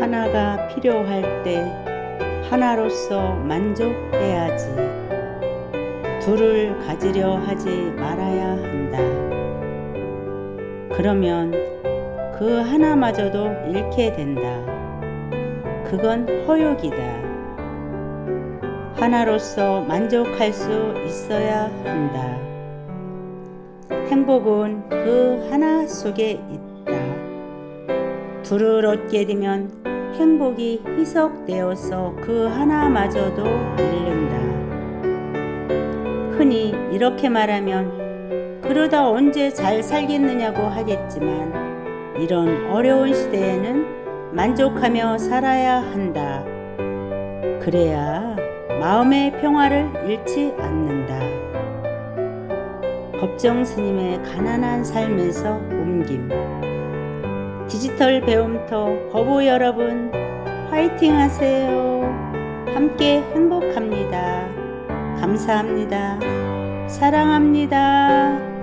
하나가 필요할 때 하나로서 만족해야지. 둘을 가지려 하지 말아야 한다. 그러면 그 하나마저도 잃게 된다. 그건 허욕이다. 하나로서 만족할 수 있어야 한다. 행복은 그 하나 속에 있다. 둘을 얻게 되면 행복이 희석되어서 그 하나마저도 잃는다. 흔히 이렇게 말하면 그러다 언제 잘 살겠느냐고 하겠지만 이런 어려운 시대에는 만족하며 살아야 한다. 그래야 마음의 평화를 잃지 않는다. 법정 스님의 가난한 삶에서 옮김. 디지털 배움터 거부 여러분 화이팅 하세요. 함께 행복합니다. 감사합니다. 사랑합니다.